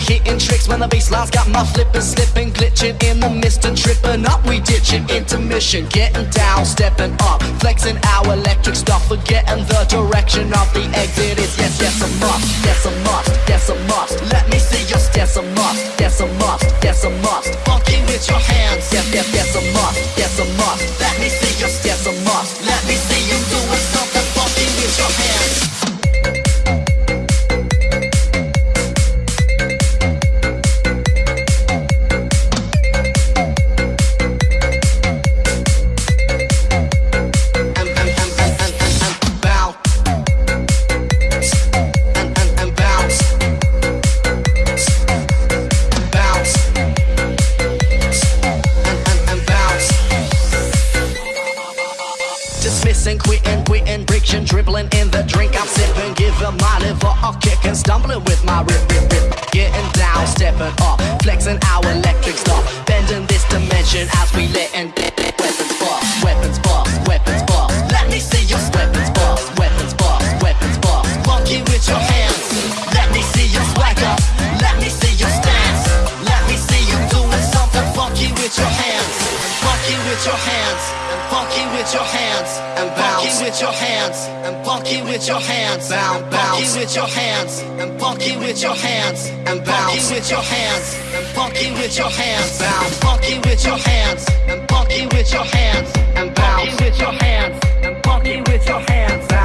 the baselines got my flipping, slipping, glitching in the mist and tripping up. We ditching intermission, getting down, stepping up, flexing our electric stuff, forgetting the direction of the exit. Is yes, yes a must, yes a must, yes a must. Let me see your yes a must, yes a must, yes a must. Funky with your hands, yes, yes, yes a must, yes a must. Let me see friction, dribbling in the drink I'm sipping, giving my liver a kick and stumbling with my rip, rip, rip. Getting down, stepping up, flexing our funky with your hands. And funky with your hands. Bound, funky with your hands. And funky with your hands. And funky with your hands. And funky with your hands. Bound, funky with your hands. And funky with your hands. And funky with your hands. And funky with your hands.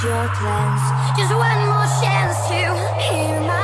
your plans. Just one more chance to hear my.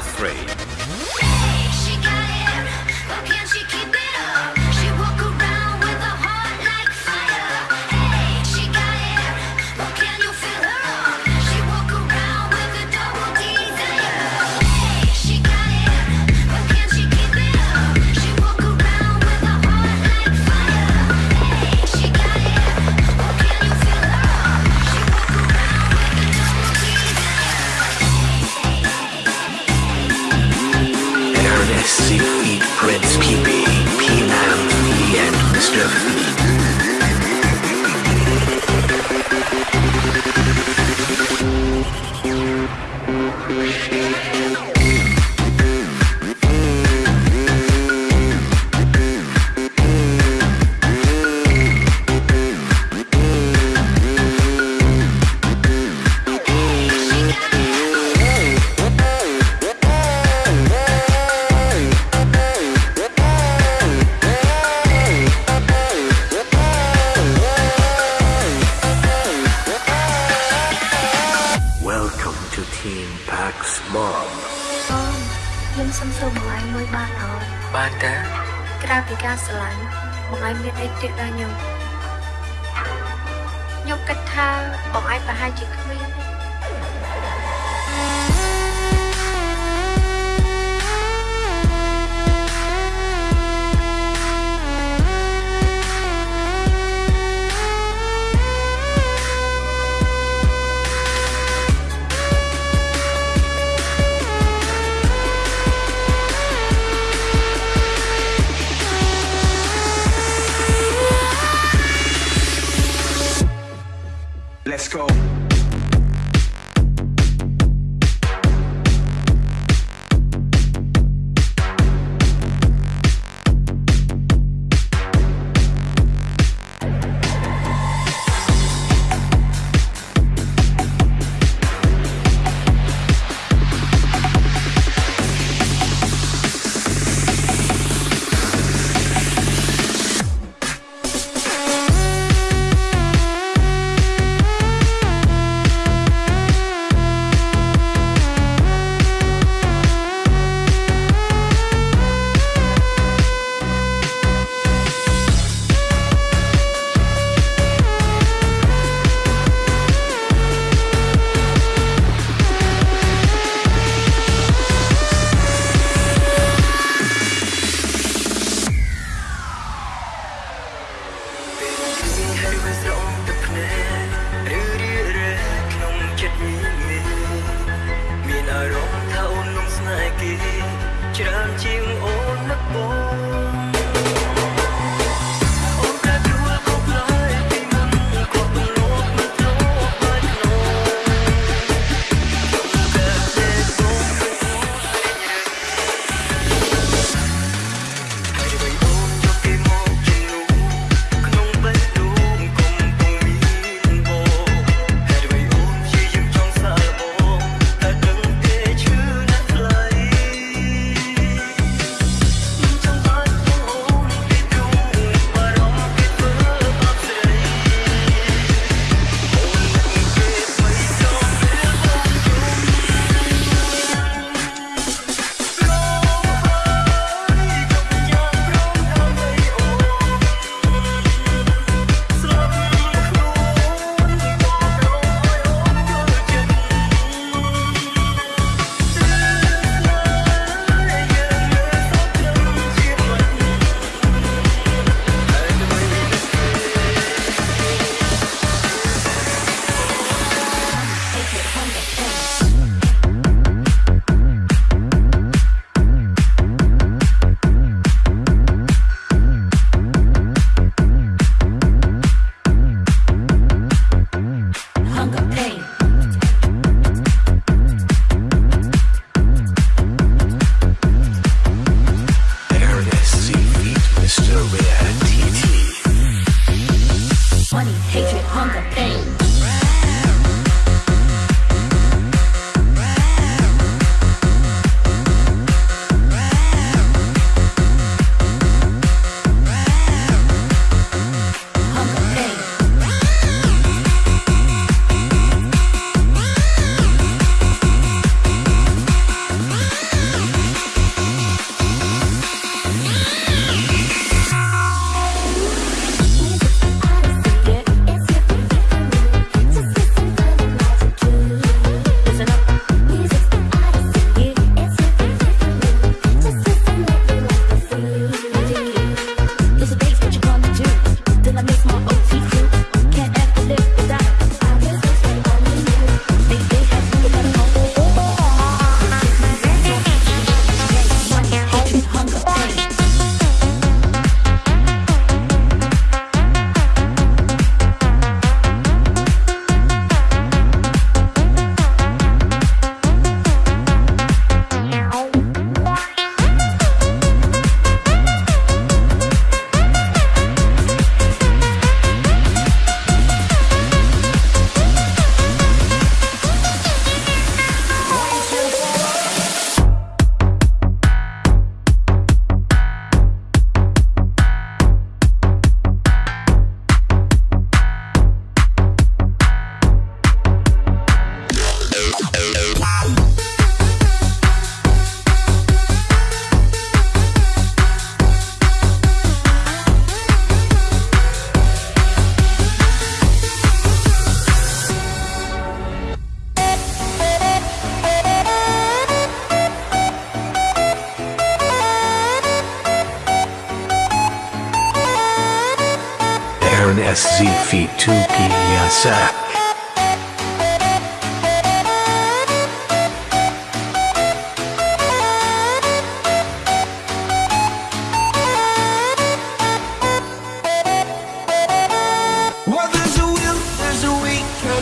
5-3. ខ្ញុំសូមសួរបងឯងមួយបានអត់បានតាក្រៅពីការស្រឡាញ់បងឯងមានអីទៀតដែរខ្ញុំខ្ញុំគិតថាបងឯងប្រហែលជាគ្មាន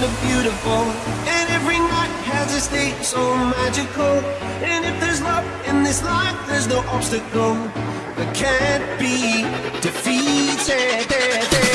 of beautiful. And every night has a state so magical. And if there's love in this life, there's no obstacle that can't be defeated.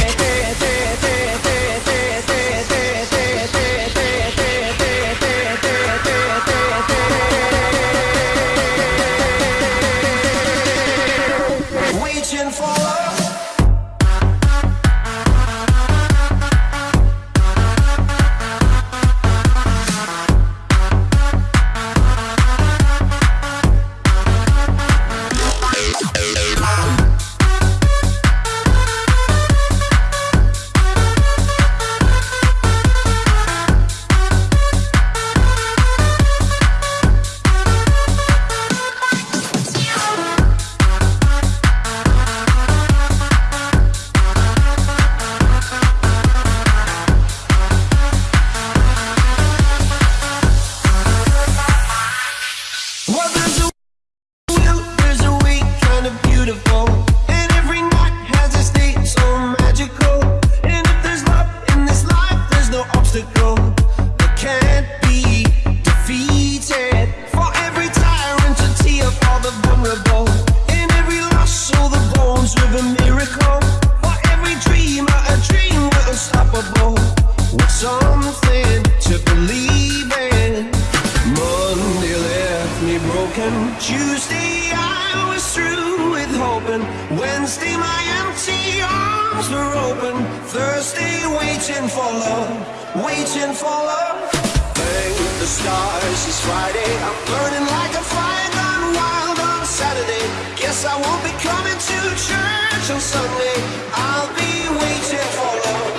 Waiting for love, waiting for love. Thank the stars it's Friday. I'm burning like a fire gone wild on Saturday. Guess I won't be coming to church on Sunday. I'll be waiting for love,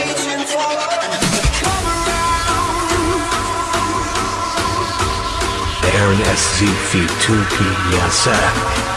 waiting for love come around. NSZ Feet 2PSF. Are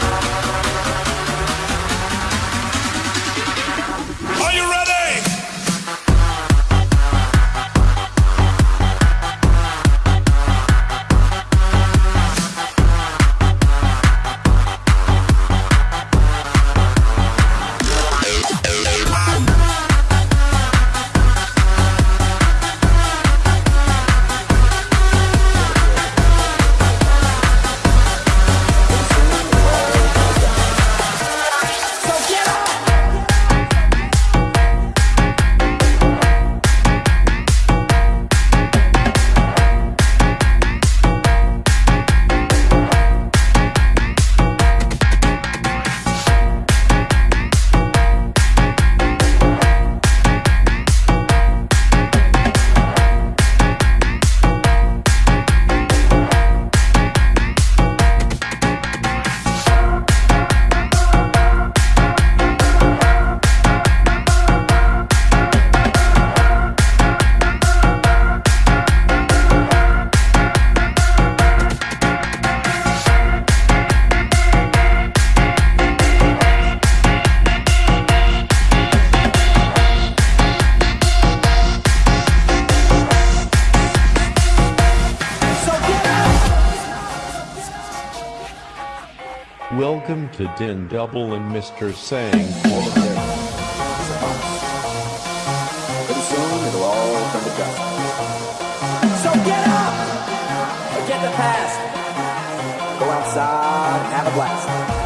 Din Double and Mr. Sang. Pretty soon it'll all come. So get up! Forget the past. Go outside and have a blast.